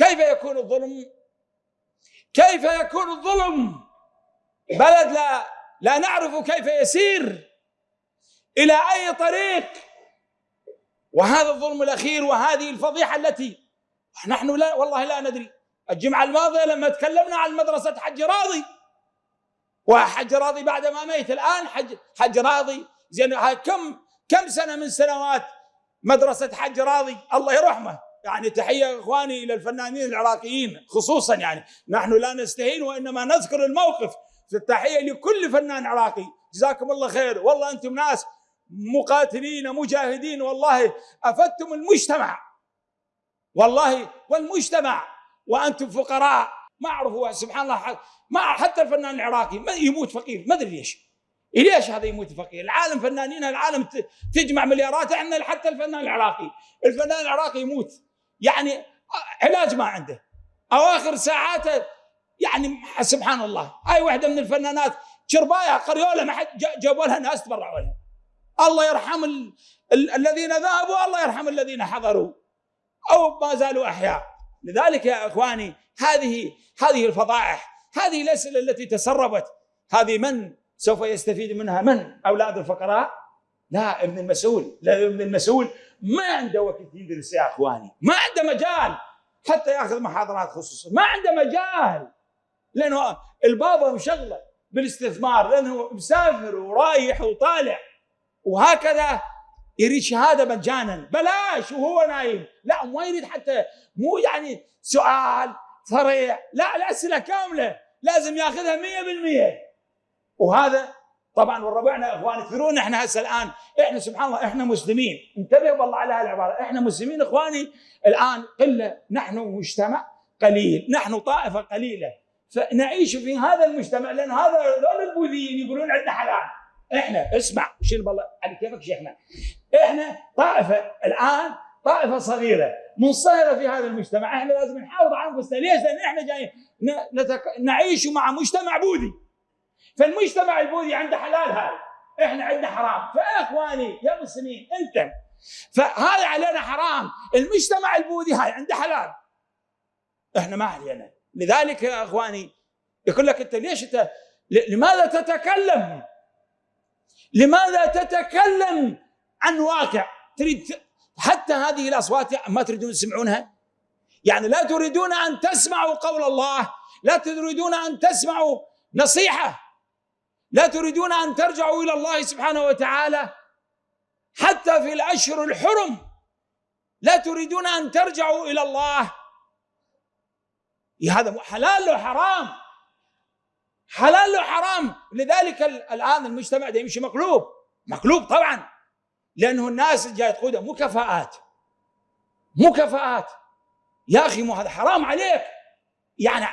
كيف يكون الظلم؟ كيف يكون الظلم؟ بلد لا لا نعرف كيف يسير. إلى أي طريق؟ وهذا الظلم الأخير وهذه الفضيحة التي نحن لا والله لا ندري. الجمعة الماضية لما تكلمنا عن مدرسة حج راضي وحج راضي بعد ما ميت الآن حج حج راضي زين كم كم سنة من سنوات مدرسة حج راضي؟ الله يرحمه. يعني تحية إخواني إلى الفنانين العراقيين خصوصا يعني نحن لا نستهين وإنما نذكر الموقف في التحية لكل فنان عراقي. جزاكم الله خير. والله أنتم ناس مقاتلين مجاهدين. والله أفدتم المجتمع. والله والمجتمع. وأنتم فقراء. ما أعرف سبحان الله ما حتى الفنان العراقي ما يموت فقير. ما أدري ليش. ليش هذا يموت فقير؟ العالم فنانين العالم تجمع مليارات. إحنا حتى الفنان العراقي، الفنان العراقي يموت. يعني علاج ما عنده. أواخر ساعاته يعني سبحان الله. هاي واحدة من الفنانات شربايه قريولة ما حد جابوا لها ناس تبرعوا لها. الله يرحم ال... ال... الذين ذهبوا الله يرحم الذين حضروا. أو ما زالوا أحياء. لذلك يا إخواني هذه هذه الفضائح هذه الأسئلة التي تسربت. هذه من سوف يستفيد منها من أولاد الفقراء؟ لا ابن المسؤول. لا ابن المسؤول ما عنده وقت يدرس يا أخواني. ما عنده مجال حتى يأخذ محاضرات خصوصيه ما عنده مجال. لأنه البابا مشغله بالاستثمار لأنه مسافر ورايح وطالع. وهكذا يريد شهادة مجانا. بلاش وهو نايم. لا ما يريد حتى مو يعني سؤال صريح. لا الأسئلة كاملة. لازم يأخذها 100% وهذا طبعا وربعنا إخوان كثيرون إحنا هسه الآن إحنا سبحان الله إحنا مسلمين. انتبهوا والله على هالعباره إحنا مسلمين إخواني. الآن قله نحن مجتمع قليل نحن طائفة قليلة. فنعيش في هذا المجتمع لأن هذا هذول البوذيين يقولون عندنا حلال. إحنا اسمع شيل بالله على كيفك شيخنا. إحنا طائفة الآن طائفة صغيرة منصهرة في هذا المجتمع. إحنا لازم نحافظ على أنفسنا. ليش؟ لأن إحنا جايين. نعيش مع مجتمع بوذي. فالمجتمع البوذي عنده حلال هذا إحنا عندنا حرام. فإخواني يا مسلمين انت فهذا علينا حرام. المجتمع البوذي هاي عنده حلال. إحنا ما علينا. لذلك يا إخواني يقول لك أنت ليش أنت لماذا تتكلم؟ لماذا تتكلم عن واقع؟ تريد حتى هذه الأصوات ما تريدون تسمعونها؟ يعني لا تريدون أن تسمعوا قول الله لا تريدون أن تسمعوا نصيحة. لا تريدون أن ترجعوا إلى الله سبحانه وتعالى حتى في الأشهر الحرم. لا تريدون أن ترجعوا إلى الله. هذا حلال له حرام. حلال له حرام. لذلك الآن المجتمع ده يمشي مقلوب. مقلوب طبعا. لأنه الناس مو كفاءات. مو كفاءات. يا أخي مو هذا حرام عليك. يعني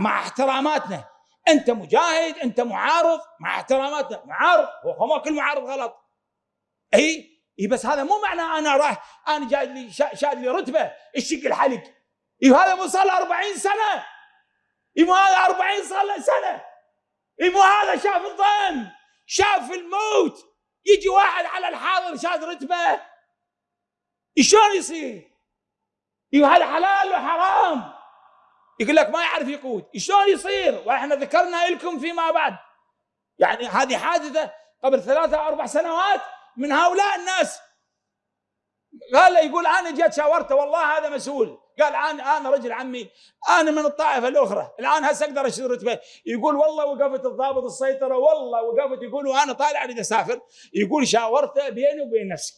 مع احتراماتنا. أنت مجاهد أنت معارض. مع احتراماتنا معارض. هو ما كل معارض غلط. إي؟ إي بس هذا مو معنى أنا راح أنا جاي لي شاد لي رتبة. الشق الحلق إي هذا مو صار له 40 سنة. إي مو هذا 40 صار له سنة. إي مو هذا شاف الضيم شاف الموت. يجي واحد على الحاضر شاد رتبة. شلون يصير؟ إي هذا حلال وحرام؟ يقول لك ما يعرف يقود. شلون يصير؟ وإحنا ذكرنا لكم فيما بعد. يعني هذه حادثة قبل ثلاثة أو أربع سنوات من هؤلاء الناس. قال يقول أنا جيت شاورته والله هذا مسؤول. قال أنا أنا رجل عمي. أنا من الطائفة الأخرى. الآن هسه أقدر أشتري رتبة. يقول والله وقفت الضابط السيطرة والله وقفت. يقول وأنا طالع أريد أسافر. يقول شاورته بيني وبين نفسي.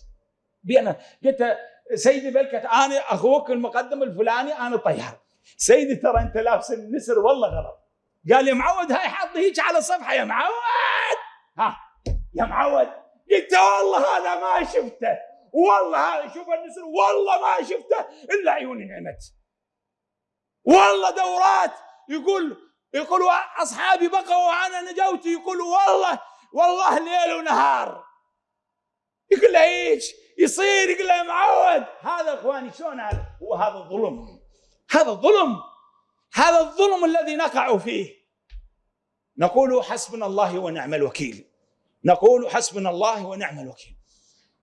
بينه قلت سيدي بلكت أنا أخوك المقدم الفلاني أنا طيار. سيدي ترى انت لابس النسر والله غلط. قال يا معود هاي حاط هيك على صفحة. يا معود! ها يا معود! قلت والله هذا ما شفته. والله هذا شوف النسر والله ما شفته إلا عيوني نعمت. والله دورات. يقول يقول أصحابي بقوا وأنا نجوت. يقول والله والله ليل ونهار. يقول له إيش يصير. يقول له معود هذا إخواني شلون هذا؟ هو هذا الظلم هذا الظلم هذا الظلم الذي نقع فيه. نقول حسبنا الله ونعم الوكيل. نقول حسبنا الله ونعم الوكيل.